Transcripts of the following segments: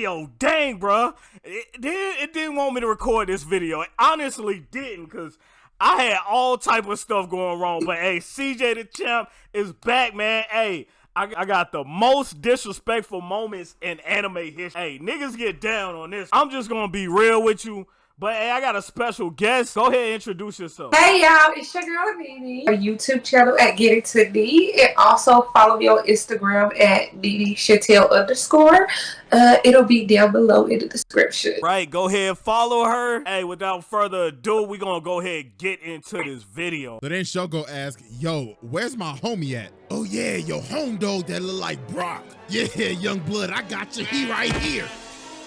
video. Dang, bro. It, it, it didn't want me to record this video. It honestly didn't, because I had all type of stuff going wrong. But hey, CJ the Champ is back, man. Hey, I, I got the most disrespectful moments in anime history. Hey, niggas get down on this. I'm just gonna be real with you. But hey, I got a special guest. Go ahead and introduce yourself. Hey y'all, it's your girl Nene. Our YouTube channel at Get It To D. And also follow me on Instagram at Nene Chantel underscore. Uh, it'll be down below in the description. Right, go ahead, follow her. Hey, without further ado, we're gonna go ahead and get into this video. So then she'll go ask, yo, where's my homie at? Oh yeah, your home dog that look like Brock. Yeah, young blood, I got you. He right here.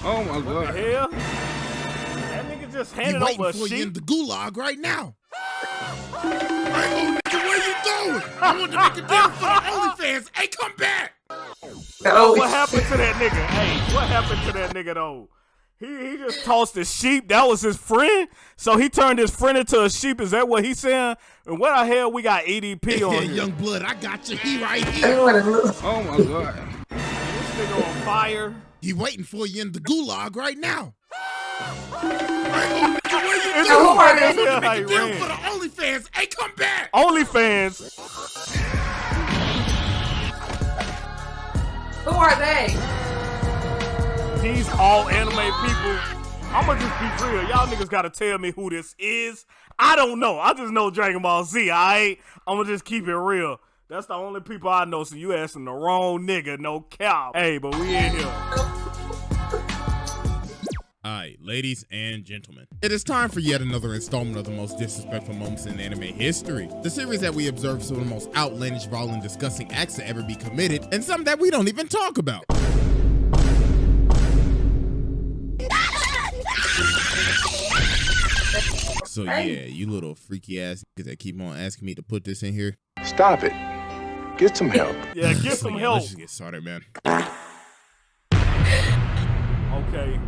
Oh my What god. hell? That nigga just He handed waiting over a for you in the gulag right now. Hey, old nigga, where you going? I want to make a deal for the OnlyFans. Hey, come back. Oh, What happened to that nigga? Hey, what happened to that nigga though? He, he just tossed the sheep. That was his friend. So he turned his friend into a sheep. Is that what he's saying? And what the hell we got EDP Yeah, on here? young blood, I got you. He right here. don't wanna look. Oh my god. This nigga on fire. He waiting for you in the gulag right now. Hey, old nigga, where you It's who going? are they? I want to make a deal for the OnlyFans. Hey, come back. OnlyFans. Who are they? These all anime people. I'ma just be real. Y'all niggas gotta tell me who this is. I don't know. I just know Dragon Ball Z, alright? I'ma just keep it real. That's the only people I know, so you asking the wrong nigga, no cow. Hey, but we in here. All right, ladies and gentlemen, it is time for yet another installment of the most disrespectful moments in anime history. The series that we observe some of the most outlandish, violent, disgusting acts to ever be committed, and some that we don't even talk about. So yeah, you little freaky ass niggas that keep on asking me to put this in here. Stop it. Get some help. Yeah, get So some yeah, help. Let's just get started, man. Okay.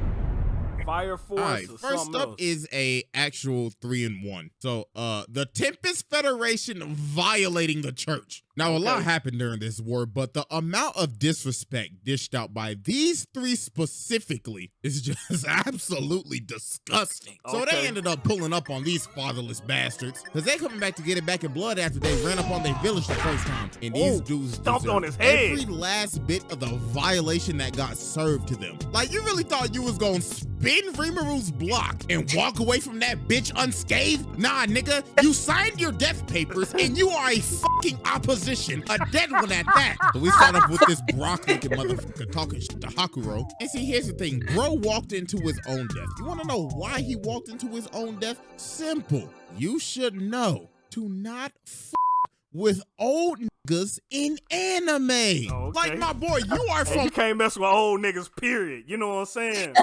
Fire Force All right, first up else. is a actual three in one. So, uh, the Tempest Federation violating the church. Now, a lot happened during this war, but the amount of disrespect dished out by these three specifically is just absolutely disgusting. So they ended up pulling up on these fatherless bastards because they coming back to get it back in blood after they ran up on their village the first time. And these Ooh, dudes stomped on his head. Every last bit of the violation that got served to them. Like you really thought you was gonna spin Rimuru's block and walk away from that bitch unscathed? Nah, nigga, you signed your death papers and you are a fucking opposition, a dead one at that. So we start off with this Brock looking motherfucker talking shit to Hakuro. And see, here's the thing, bro walked into his own death. You wanna know why he walked into his own death? Simple. You should know to not f with old niggas in anime. Oh, okay. Like my boy, you are Hey, from you can't mess with old niggas, period. You know what I'm saying?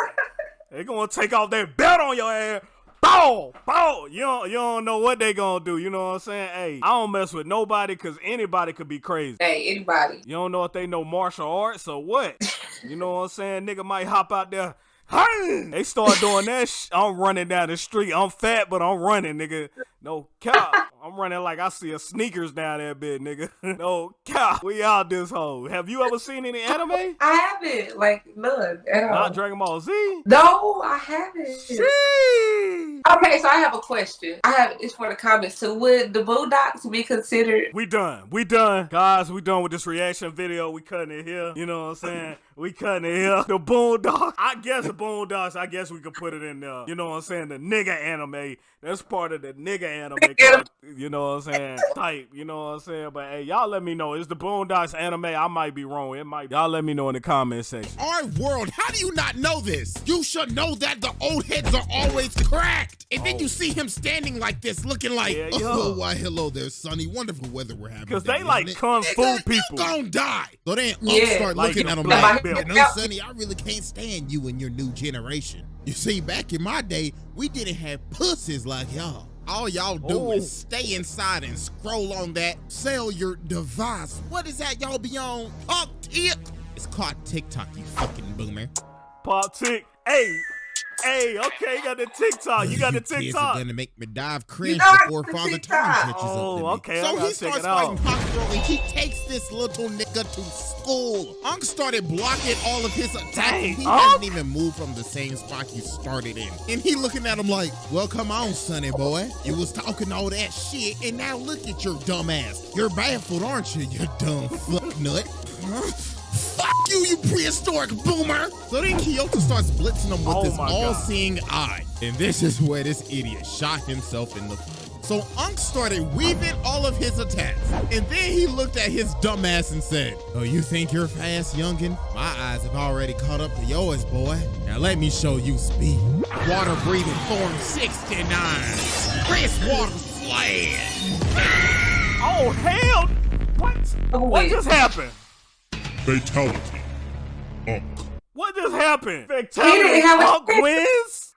they gonna take off that belt on your ass. Bow, bow. You don't, you don't know what they gonna do. You know what I'm saying? Hey, I don't mess with nobody because anybody could be crazy. Hey, anybody. You don't know if they know martial arts or what. you know what I'm saying? Nigga might hop out there. "Hey!" They start doing that. Sh- I'm running down the street. I'm fat, but I'm running, nigga. No cow. I'm running like I see a sneakers down that bit, nigga. no cow. We out this hole. Have you ever seen any anime? I haven't. Like, none at all. Not Dragon Ball Z. no, I haven't. Sheesh. Okay, so I have a question. I have it's for the comments. So would the Boondocks be considered We done. We done. Guys, we done with this reaction video. We cutting it here. You know what I'm saying? We cutting it here. The Boondocks. I guess the Boondocks, I guess we could put it in there. You know what I'm saying? The nigga anime. That's part of the nigga anime. Cult, you know what I'm saying? Type. You know what I'm saying? But hey, y'all let me know. Is the Boondocks anime? I might be wrong. It might. Be. Y'all let me know in the comment section. our world. How do you not know this? You should know that the old heads are always cracked. And then Oh. you see him standing like this, looking like, Yeah, oh, why, hello there, sonny. Wonderful weather we're having. Cause they like isn't kung fu Nigga, people. You gonna die. So then Yeah, start like looking at him black like, belt. you know, sonny, I really can't stand you and your new generation. You see, back in my day, we didn't have pussies like y'all. All y'all do Oh. is stay inside and scroll on that cellular device. What is that y'all be on? Talk tip. It's called TikTok, you fucking boomer. Pop tick. Hey. Hey, okay, you got the TikTok. You got the kids are TikTok. gonna make me dive cringe know before Father TikTok. Time catches Oh, up to me. okay, I So he starts fighting Hawk and he takes this little nigga to school. Unc started blocking all of his attacks. Dang, he Unc? hasn't even moved from the same spot he started in. And he looking at him like, well, come on, sonny boy. You was talking all that shit, and now look at your dumb ass. You're baffled, aren't you, you dumb fuck nut? Fuck you, you prehistoric boomer! So then Kyoya starts blitzing him with Oh this my God. all-seeing eye. And this is where this idiot shot himself in the foot. So Unc started weaving all of his attacks. And then he looked at his dumbass and said, Oh, you think you're fast, youngin? My eyes have already caught up to yours, boy. Now let me show you speed. Water breathing form 69. Chris Water Slash. Oh hell! What? Oh, What just happened? Fatality. Unk. What just happened? He Fatality. didn't have a Punk chance. wins.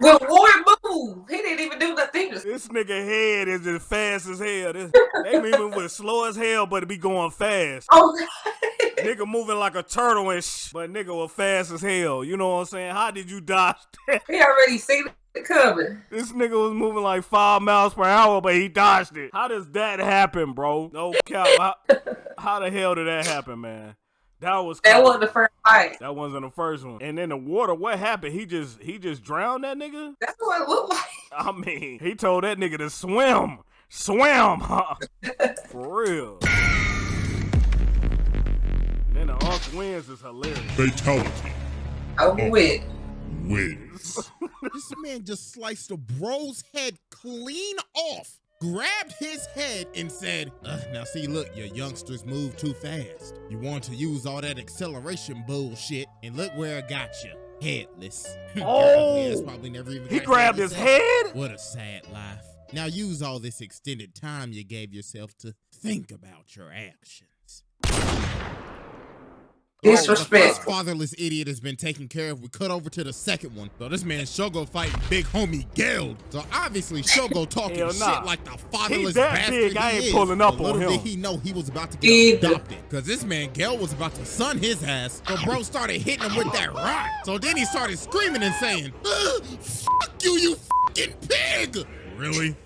Well, Warren move. He didn't even do nothing. This nigga head is as fast as hell. This, they moving with slow as hell, but it be going fast. Oh, nigga moving like a turtle and sh- but nigga was fast as hell. You know what I'm saying? How did you dodge that? he already seen it coming. This nigga was moving like five miles per hour, but he dodged it. How does that happen, bro? No cap. How, how the hell did that happen, man? That was That wasn't the first fight. That wasn't the first one. And then the water, what happened? He just he just drowned that nigga? That's what it looked like. I mean, he told that nigga to swim. Swim, huh? For real. And then the Unc wins is hilarious. Fatality. Over with. Wins. This man just sliced a bro's head clean off, grabbed his head, and said, "Ugh, Now, see, look, your youngsters move too fast. You want to use all that acceleration bullshit, and look where it got you headless. Oh! probably never even He grabbed his head? What a sad life. Now, use all this extended time you gave yourself to think about your actions. The Disrespect. first fatherless idiot has been taken care of. We cut over to the second one. So this man Shogo fighting big homie Geld. So obviously Shogo talking Hell shit like the fatherless that bastard big, I he ain't is. pulling up But on little him. did he know he was about to get Either. adopted. Cause this man Geld was about to sun his ass. So bro started hitting him with that rock. So then he started screaming and saying, "Ugh, "Fuck you, you fucking pig!" Really?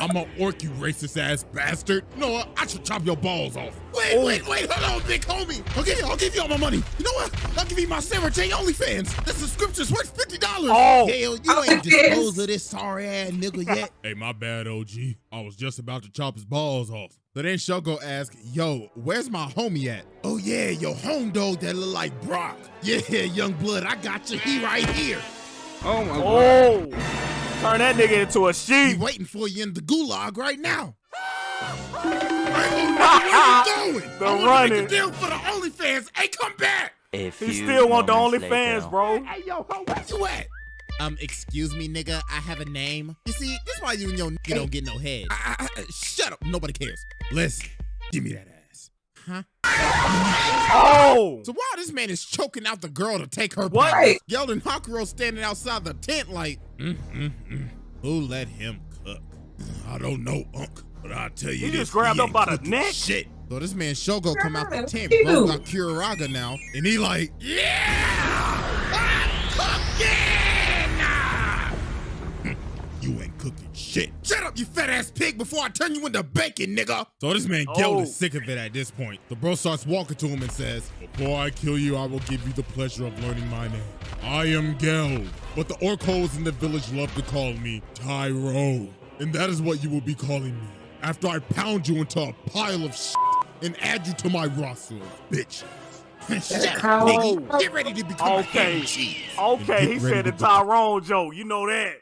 I'm a orc, you racist ass bastard. No. I should chop your balls off. Wait, oh. wait, wait, hold on, big homie. Okay, I'll give you all my money. You know what? I'll give you my Sarah J OnlyFans. The subscription's worth $50. Oh. Hell, you Oh, ain't disposed of this sorry ass nigga yet. hey, my bad, OG. I was just about to chop his balls off. So then Shogo asked, yo, where's my homie at? Oh yeah, your home dog that look like Brock. Yeah, young blood, I got you. He right here. Oh my god. Oh. Turn that nigga into a He sheep. waiting for you in the gulag right now. Hey, where you going? The I wanna running. Make a deal for the OnlyFans. Hey, come back. A few He still want the moments OnlyFans, bro. Hey, yo, ho, where you at? Um, excuse me, nigga. I have a name. You see, this why you and your nigga don't get no head. I, I, I- shut up. Nobody cares. Listen, give me that ass. Huh? Oh. So while this man is choking out the girl to take her What? powers, Yeldon Hakuro standing outside the tent like, mm, mm, mm. who let him cook? I don't know, Unc, but I'll tell you He this. just grabbed up by the neck? Shit. So this man Shogo come out the tent, ew. bro got Kuriraga now, and he like, yeah, I'm cooking. You ain't cooking shit. Shut up, you fat ass pig, before I turn you into bacon, nigga. So this man Geld Oh. is sick of it at this point. The bro starts walking to him and says, Before I kill you, I will give you the pleasure of learning my name. I am Geld, but the Orcos in the village love to call me Tyrone. And that is what you will be calling me after I pound you into a pile of shit and add you to my roster of bitches. Shut up, how- Get ready to become a Okay. ham cheese. Okay, he said to the become- Tyrone joke. You know that.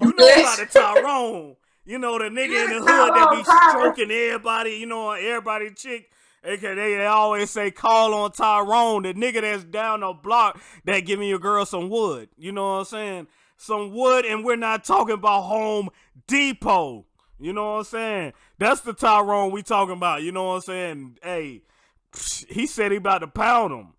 You know about the Tyrone. You know the nigga in the hood that be stroking everybody. You know everybody chick. Okay, they, they always say call on Tyrone, the nigga that's down the block that giving your girl some wood. You know what I'm saying? Some wood, and we're not talking about Home Depot. You know what I'm saying? That's the Tyrone we talking about. You know what I'm saying? Hey, he said he about to pound him.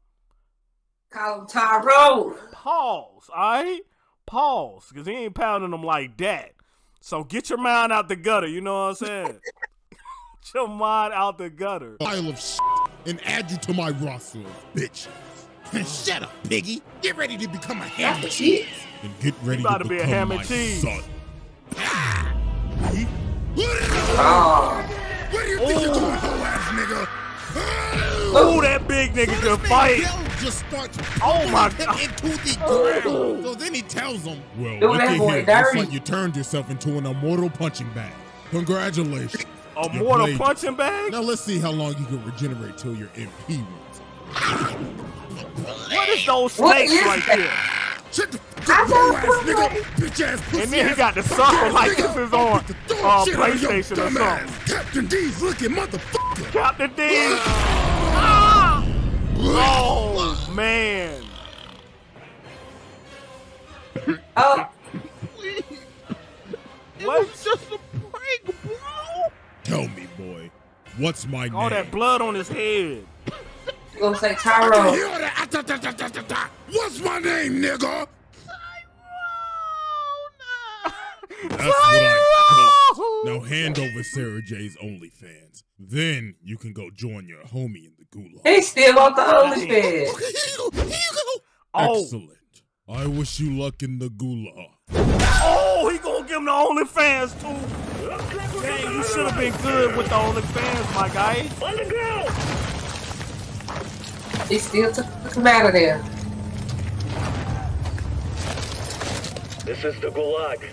Call him Tyrone. Pause, all right? Pause, because he ain't pounding them like that. So get your mind out the gutter, you know what I'm saying? get your mind out the gutter. pile of shit and add you to my roster of bitches. Shut up, piggy. Get ready to become a ham and cheese. And get ready about to to be a become ham and my cheese. son. Oh. Where do you think you're going, hoe ass nigga? Oh, that big nigga So can this man fight. Bill just starts Oh my him God. into the ground. So then he tells him, "Well, Doing look that at here. Looks like you turned yourself into an immortal punching bag. Congratulations." A You mortal played- punching bag? Now let's see how long you can regenerate till your MP runs. What is those What snakes is right that? there? Shut the I fuck don't ass nigga, bitch ass pussy And then he got the sucker like this is on the uh, shit out of your PlayStation or something. Captain D's looking motherfucker. Captain D. Ah! Oh man. Oh. What? just a prank, bro. Tell me, boy, what's my All name? that blood on his head. You gonna say I Tyro? What's my name, nigga? That's what I thought. Now hand over Sarah J's OnlyFans. Then you can go join your homie in the gulag. He still want the OnlyFans. Okay, here you go. Here you go. Oh. Excellent. I wish you luck in the gulag. Oh, he gonna give him the OnlyFans too. Dang, you should have been good with the OnlyFans, my guy. He still took him out of there. This is the Gulag.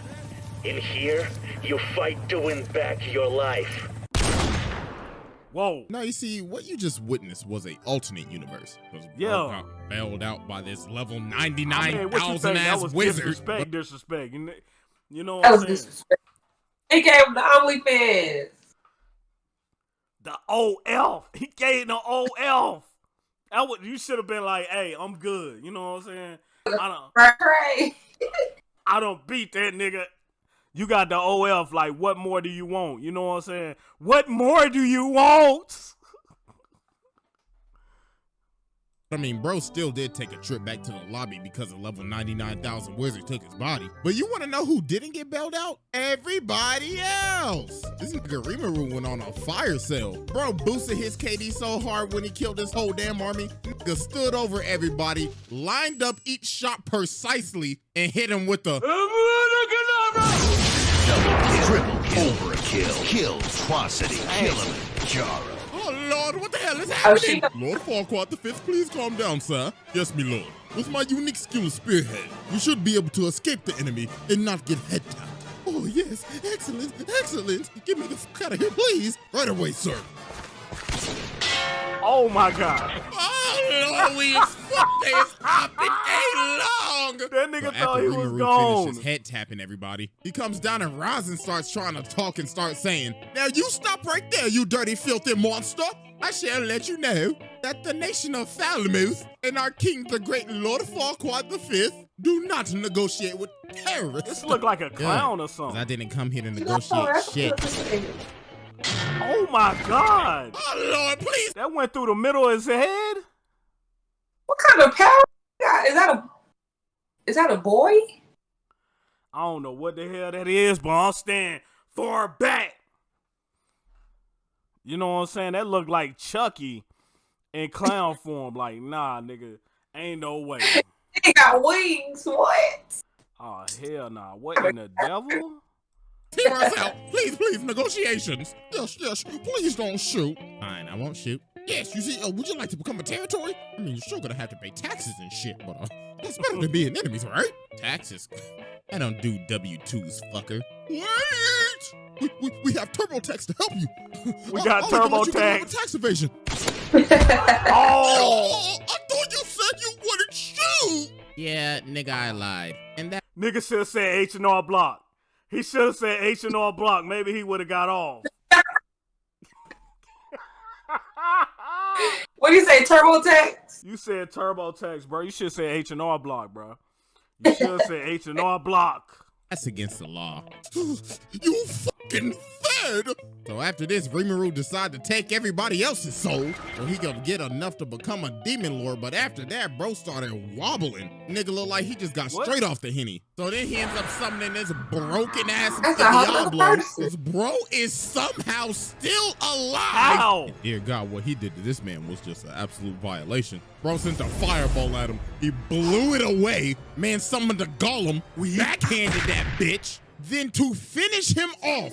In here, you fight to win back your life. Whoa. Now you see, what you just witnessed was a alternate universe. Was Yeah. got bailed out by this level I mean, ninety-nine what you thousand think? That ass was wizard. disrespect. Disrespect. You know, you know what I'm saying? disrespect. He gave him the OnlyFans. The OF. He gave the OF. That would you should have been like, hey, I'm good. You know what I'm saying? I don't Right, right. I don't beat that nigga. You got the OF. Like, what more do you want? You know what I'm saying? What more do you want? I mean, bro still did take a trip back to the lobby because a level 99,000 wizard took his body. But you want to know who didn't get bailed out? Everybody else. This nigga Rimuru went on a fire sale. Bro boosted his KD so hard when he killed his whole damn army. Nigga stood over everybody, lined up each shot precisely, and hit him with the Triple kill, overkill, kill, atrocity, kill him, Jaro. Oh Lord, what the hell is Oh, happening? Lord Farquaad the Fifth, please calm down, sir. Yes, me lord. With my unique skill of spearhead, you should be able to escape the enemy and not get head tapped. Oh yes, excellent, excellent. Get me the fuck out of here, please. Right away, sir. Oh my god. Oh Lord, we is fucked is hopping a long. That nigga So thought he was Rimuru gone. finishes head tapping everybody, he comes down and Rosin starts trying to talk and start saying, Now you stop right there, you dirty, filthy monster. I shall let you know that the nation of Falmouth and our king, the great Lord Farquaad V, do not negotiate with terrorists. This look like a clown or something. I didn't come here to Oh, negotiate shit. Good. Oh my god. Oh Lord, please. That went through the middle of his head? What kind of power? Is that a is that a boy? I don't know what the hell that is, but I'm staying far back. You know what I'm saying? That looked like Chucky in clown form. Like, nah, nigga, ain't no way. He got wings. What? Oh hell nah. What in the devil? Hear us out. Please, please, negotiations. Yes, yes. Please don't shoot. Fine, I won't shoot. Yes, you see, uh, would you like to become a territory? I mean, you're still gonna have to pay taxes and shit, but uh, that's better than being enemies, right? Taxes? I don't do W-2s, fucker. Wait! We, we, we have TurboTax to help you. We I'll- got I'll even let you get TurboTax. tax evasion. Oh, I thought you said you wouldn't shoot. Yeah, nigga, I lied. And that nigga should have said H and R Block. He should have said H and R Block. Maybe he would have got off. what do you say? TurboTax? you said TurboTax, bro. You should say H and R Block, bro. You should have said H and R Block. That's against the law. you fucking fed! So after this, Rimuru decide to take everybody else's soul so he could get enough to become a demon lord. But after that, bro started wobbling. Nigga look like he just got What? straight off the henny. So then he ends up summoning this broken ass That's a whole other Diablo. This bro is somehow still alive. How? Dear God, what he did to this man was just an absolute violation. Bro sent a fireball at him. He blew it away. Man summoned a golem. We backhanded that bitch. Then to finish him off,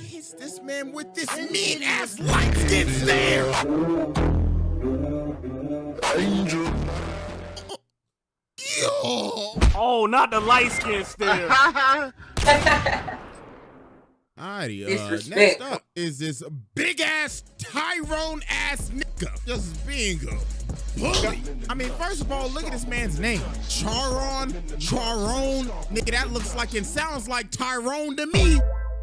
he hits this man with this mean ass light skin stare. Yo. Oh, not the light skin stare. Alrighty, uh, Disrespect. next up is this big ass Tyrone ass nigga just being a bully. I mean, first of all, look at this man's name. Charon, Charon. Nigga, that looks like and sounds like Tyrone to me.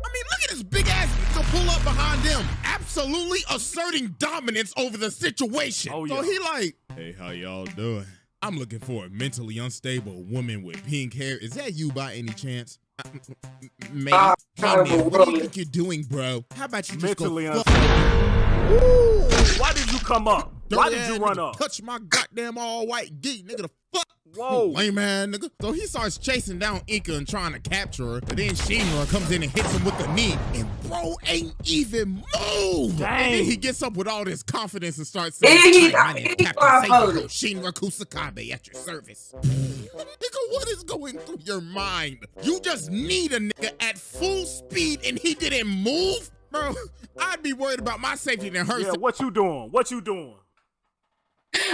I mean, look at this big ass nigga pull up behind them, absolutely asserting dominance over the situation. Oh, yeah. So he like, hey, how y'all doing? I'm looking for a mentally unstable woman with pink hair. Is that you by any chance? Uh, Maybe. Uh, Hey, man, what do you think you're doing, bro? How about you just go fuck unstable. Why did you come up? Why did you run up? Touch my goddamn all white geek, nigga. The fuck. Whoa. Lame man, nigga. So he starts chasing down Inca and trying to capture her. But then Shinra comes in and hits him with the knee. And bro ain't even moved. And Dang. then he gets up with all this confidence and starts saying, And he- "Hi, my name is Captain Seiko voted. Shinra Kusakabe at your service. nigga, what is going through your mind? You just need a nigga at full speed and he didn't move? Bro, I'd be worried about my safety than her Yeah, what you doing? What you doing?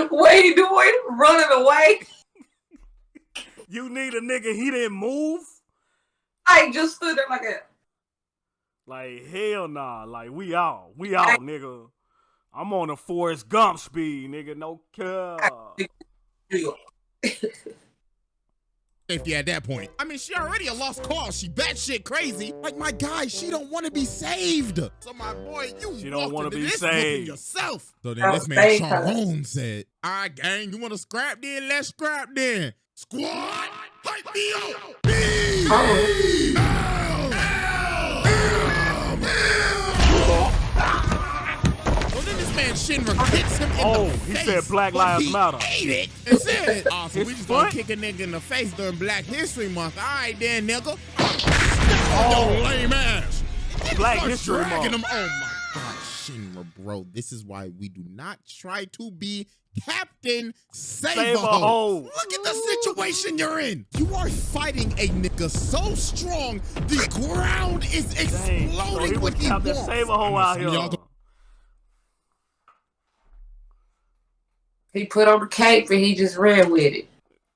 What you doing? Running away? You need a nigga, he didn't move? I just stood there like a. Like, hell nah. Like, we out. We out, nigga. I'm on a Forrest Gump speed, nigga. No care. safety at that point. I mean, she already a lost cause. She batshit crazy. Like my guy, she don't want to be saved. So my boy, you She don't want wanna be saved. yourself. So then I'll this man save her. Charon said, "All right, gang, you want to scrap then? Let's scrap then. Squad, hype me up. Shinra hits him in Oh, the he said Black but Lives he Matter. Ate it and said, "Oh, so His we just gonna kick a nigga in the face during Black History Month. All right, then, nigga. Oh, lame ass. Black History dragging Month. him. Oh my God, Shinra, bro. This is why we do not try to be Captain Save, Save a a Hoe. hoe. Look at the situation you're in. You are fighting a nigga so strong, the ground is Dang. So he exploding was when he Captain walks. Save a Hoe I know out here. of y'all go- He put on the cape and he just ran with it.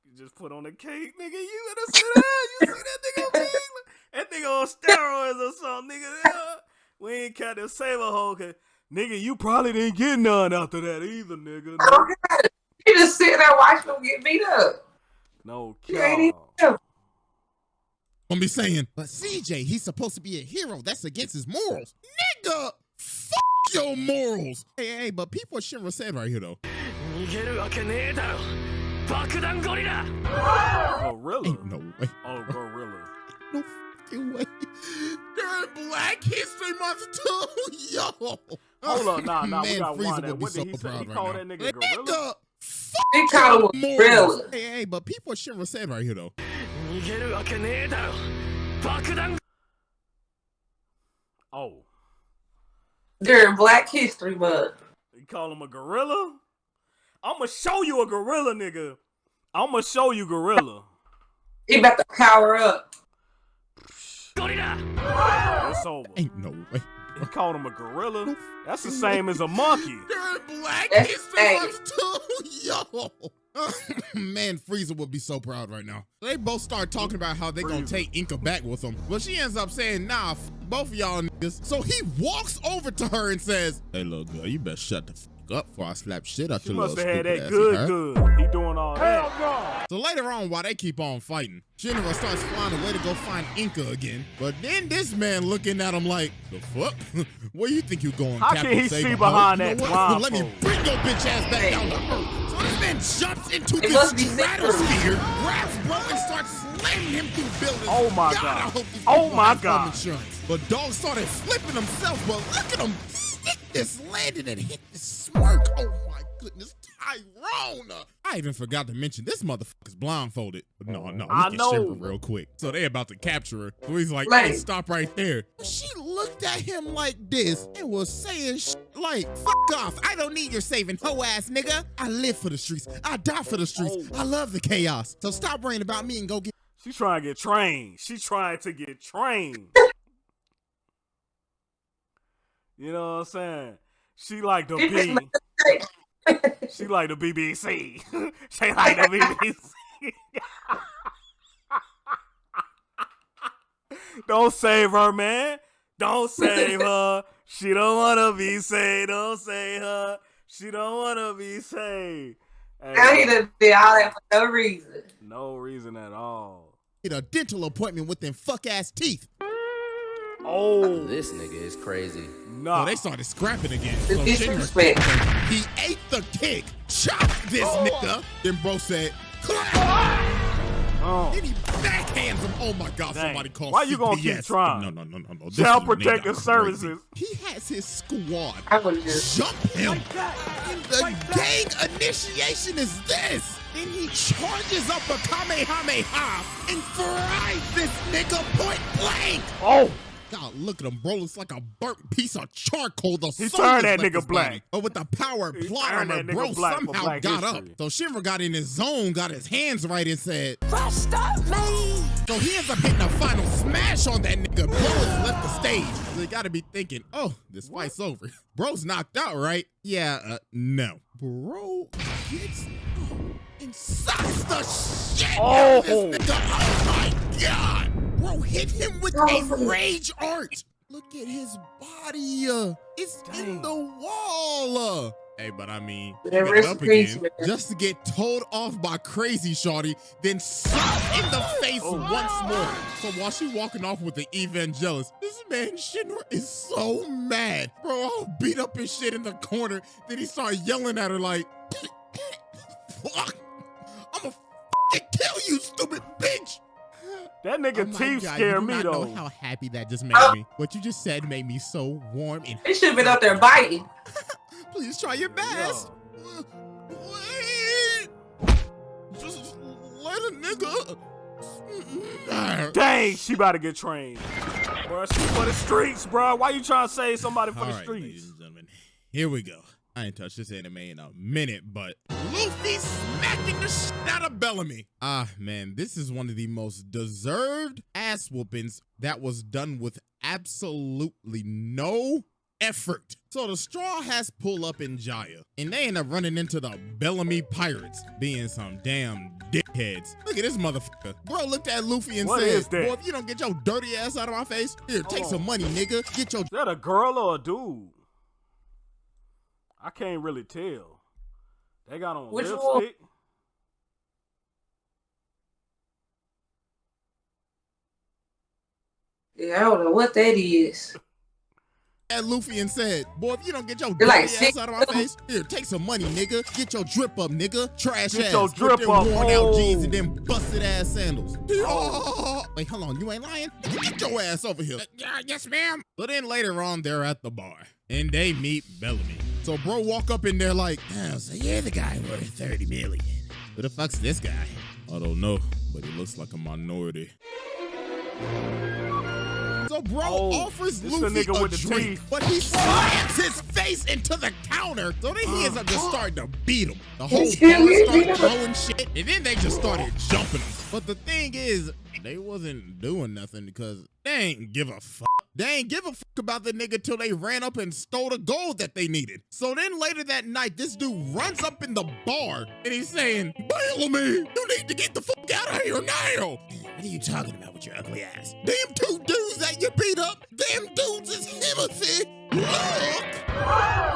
You just put on the cake, nigga. You better sit down. You see that nigga? man? That nigga on steroids or something, nigga. We ain't Captain Save a Hoe. 'cause- Nigga, you probably didn't get none after that either, nigga. I don't got. He just sitting there watching him get beat up. No, He ain't even no know. gonna be saying, but CJ, he's supposed to be a hero. That's against his morals. Nigga, fuck your morals. Hey, hey, but people Shinra said right here though. 逃げるわけねえだろ爆弾ゴリラ Gorilla. Ain't no way. Oh, gorilla. No fucking way. During Black History Month too, yo. Hold up, nah, nah, we Man, got Frieza one. would be What did so he say? proud He right called now. that nigga gorilla? fuck He called your him a morals. gorilla. Hey, hey, but people Shinra said right here though. 逃げるわけねえだろ爆弾 Oh, During Black History Month. you call him a gorilla? I'ma show you a gorilla, nigga. I'ma show you gorilla. He about to power up. It's over. Ain't no way. He called him a gorilla. That's the same as a monkey. They're black history too, yo. Man, Frieza would be so proud right now. They both start talking about how they Frieza. gonna take Inca back with them, but she ends up saying, "Nah, both of y'all niggas." So he walks over to her and says, "Hey, little girl, you better shut the." F up before I slap shit out She your little must have had stupid that ass, good, you heard?" good. He doing all that. So later on, while they keep on fighting, Shinra starts flying away to go find Inca again. But then this man looking at him like, the fuck? Where you think you going, How Captain can he Save see behind that You know what? Let me bring your bitch ass back down to earth. So this man jumps into It the must be stratosphere, grabs bro, and starts slamming him through buildings. Oh my God, I God. hope Oh my God. Insurance. But dog started flipping himself, but look at him stick this landing and hit this smirk. Oh my goodness, Tyrone. I even forgot to mention this motherfucker's blindfolded. No, no, I know. Shimmer real quick. So they about to capture her. So he's like, hey, stop right there. She looked at him like this and was saying sh- like, fuck off. I don't need your saving hoe ass nigga. I live for the streets. I die for the streets. Oh. I love the chaos. So stop worrying about me and go get She trying to get trained. She trying to get trained. you know what I'm saying? She like the B. She like the BBC. she like the BBC. Don't save her, man. Don't save her. She don't wanna be saved. Don't save her. She don't wanna be saved. Hey, Now he done did all that for no reason. no reason at all. a dental appointment with them fuck ass teeth. Oh, This nigga is crazy. nah. So they started scrapping again. The So disrespect. Shinra- he ate the kick, chopped this oh. nigga. Then bro said, clap. Oh. Then he backhands him. Oh my God, Dang. somebody called Why you gonna keep trying? No, no, no, no, no. This Child Protective. Services. He has his squad I would just. jump him. And the gang initiation is this. Then he charges up a Kamehameha and fries this nigga point blank. Oh, God, look at him, bro. Looks like a burnt piece of charcoal. The He turned that nigga black. body. But with the power of plot turned armor, that bro black somehow black got history. up. So Shinra got in his zone, got his hands right, and said, Stop me! So he ends up hitting a final smash on that nigga. Bro has left the stage. So you gotta be thinking, oh, this fight's over. Bro's knocked out, right? Yeah, uh, no. Bro gets up and sucks the shit out of Oh. this nigga. Oh my god! Bro hit him with a rage art. Look at his body. Uh, it's in the wall. Uh. Hey, but I mean, got rest up again just to get told off by crazy shawty, then slapped in the face Oh. once more. So while she walking off with the evangelist, this man Shinra is so mad, bro. All beat up his shit in the corner. Then he started yelling at her like, "Fuck, I'ma kill you, stupid bitch." That nigga Oh my teeth God, scare you do me not though. know how happy that just made Oh. me. What you just said made me so warm and He should have been up there biting. please try your best. Yeah. Wait. Just let a nigga. Dang, she about to get trained. Bro, she for the streets, bro. Why you trying to save somebody for All the right, ladies streets? and gentlemen, here we go. I ain't touched this anime in a minute, but Luffy smacking the shit out of Bellamy. Ah, man, this is one of the most deserved ass whoopings that was done with absolutely no effort. So the Straw has pull up in Jaya, and they end up running into the Bellamy Pirates, being some damn dickheads. Look at this motherfucker. Bro looked at Luffy and What said? Boy, if you don't get your dirty ass out of my face, here, take Oh. some money, nigga. Get your Is that a girl or a dude? I can't really tell. They got on Which one? lipstick. Yeah, I don't know what that is. at Luffy and said, Boy, if you don't get your You're like ass out of my face, here, take some money, nigga. Get your drip up, nigga. Trash Get ass. your with drip them up. worn out jeans Oh. and them busted ass sandals. Oh. Wait, hold on. You ain't lying? Get your ass over here. yeah, yes, ma'am. But then later on, they're at the bar and they meet Bellamy. So bro walk up in there like, oh, so you're the guy worth 30 million. Who the fuck's this guy? I don't know, but he looks like a minority. So bro Oh, offers this Luffy nigga a with drink, teeth. but he slams his face into the counter. So then he ends up just starting to beat him. The whole bar started throwing shit, and then they just started jumping him. But the thing is, they wasn't doing nothing because they ain't give a fuck. They ain't give a fuck about the nigga till they ran up and stole the gold that they needed. So then later that night, this dude runs up in the bar and he's saying, Bellamy, you need to get the fuck out of here now. What are you talking about with your ugly ass? Them two dudes that you beat up, them dudes is Timothy. Look!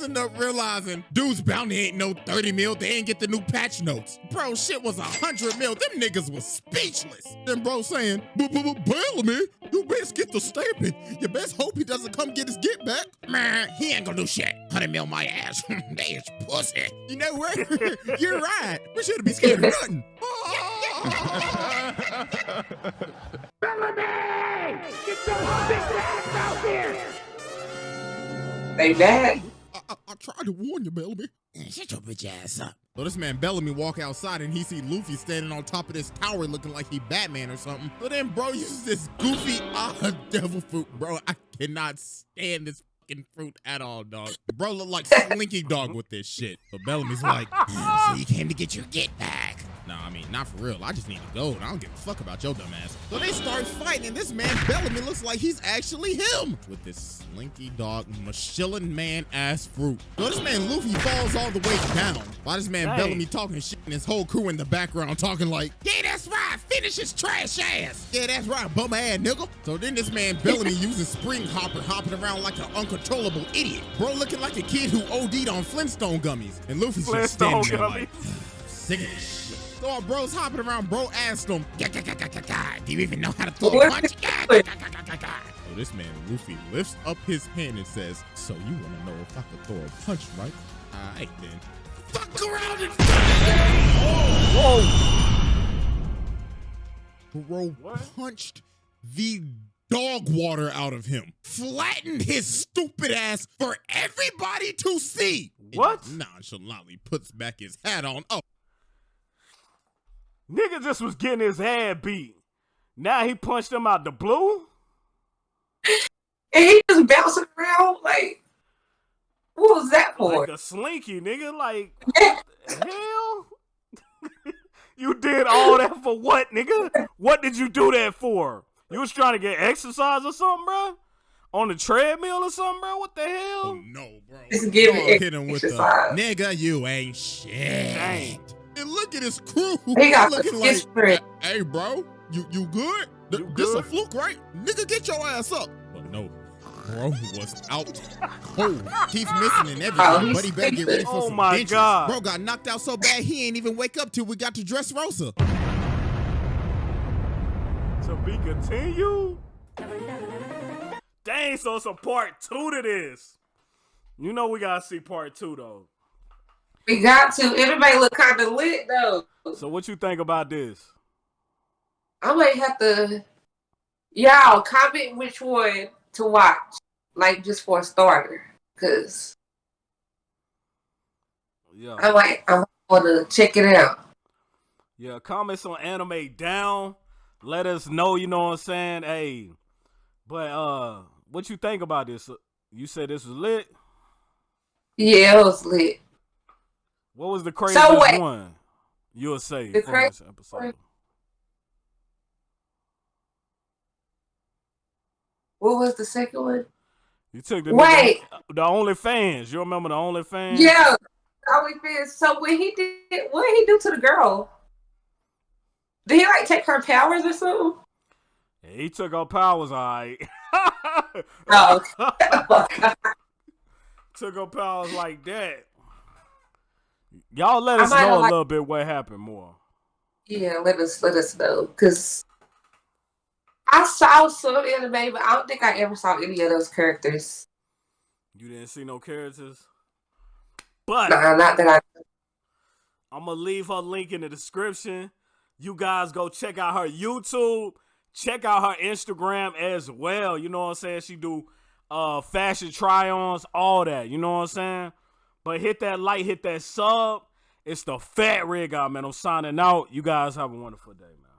But then all these dudes end up realizing dudes bounty ain't no 30 mil. They ain't get the new patch notes. Bro, shit was a 100 mil. Them niggas was speechless. Then bro saying, but, but, but Bellamy, you best get the stamping. You best hope he doesn't come get his get back. Man, he ain't gonna do shit. 100 mil my ass. they is pussy. You know what? You're right. We shouldn't be scared of nothing. Bellamy! Get those big ass out here! They mad. I, I, tried to warn you, Bellamy. Shut your bitch ass up. So this man Bellamy walk outside and he see Luffy standing on top of this tower looking like he Batman or something. So then bro uses this goofy ah devil fruit. Bro, I cannot stand this fucking fruit at all, dog. Bro look like Slinky Dog with this shit. But Bellamy's like, so you came to get your get back. I mean, not for real. I just need to go, and I don't give a fuck about your dumb ass. So they start fighting, and this man Bellamy looks like he's actually him with this slinky dog, Michelin man ass fruit. So this man Luffy falls all the way down. While this man Dang. Bellamy talking shit, and his whole crew in the background talking like, Yeah, that's right. Finish his trash ass. Yeah, that's right. Bum ass nigga. So then this man Bellamy uses spring hopper, hopping around like an uncontrollable idiot. Bro looking like a kid who OD'd on Flintstone gummies. And Luffy's just standing there gummies. like, sick of. So our bros hopping around, bro asked him, "Gah, gah, gah, gah, gah, gah, do you even know how to throw a punch? Gah, gah, gah, gah, gah, gah." So this man, Luffy, lifts up his hand and says, so you want to know if I could throw a punch, right? All right, then. Fuck around and Whoa! Bro What? punched the dog water out of him, flattened his stupid ass for everybody to see. and What? Nonchalantly puts back his hat on. Oh, Nigga just was getting his head beat. Now he punched him out the blue. And he just bouncing around like, what was that for? Like a slinky, nigga. Like, the hell? you did all that for what, nigga? What did you do that for? You was trying to get exercise or something, bro? On the treadmill or something, bro? What the hell? Oh no, bro. Just give Dog it hit him with the exercise. nigga, you ain't shit. Dang. And look at his crew. He got looking like, spirit. hey, bro, you you good? Th- You This a fluke, right? Nigga, get your ass up. But no, bro was out cold. Teeth missing and Oh, everything. he's but he better get ready for Oh some my dentures. God. Bro got knocked out so bad he ain't even wake up till we got to Dressrosa. To be continued? Dang, so it's a part two to this. You know we gotta see part two though. We got to. Everybody look kind of lit though. So what you think about this? I might have to. Y'all comment which one to watch, like just for a starter, because Yeah. I might I want to check it out. Yeah, comments on anime down. Let us know, you know what I'm saying? Hey. But uh what you think about this? You said this was lit. Yeah, it was lit. What was the craziest wait. one? You'll say The from this episode. What was the second one? You took the Wait. nigga- uh, the only fans. You remember the only fans? Yeah, Only Fans. So when he did, what did he do to the girl? Did he like take her powers or something? He took her powers, all right. Oh, oh took our powers like that. Y'all let us know a like- little bit what happened more. yeah. Let us let us know because I saw some anime, but I don't think I ever saw any of those characters. You didn't see no characters. But not that I. I'm gonna leave her link in the description. You guys go check out her YouTube. Check out her Instagram as well. You know what I'm saying? She do uh fashion try-ons, all that. You know what I'm saying? But hit that like, hit that sub. It's the fat rig out, man. I'm signing out. You guys have a wonderful day, man.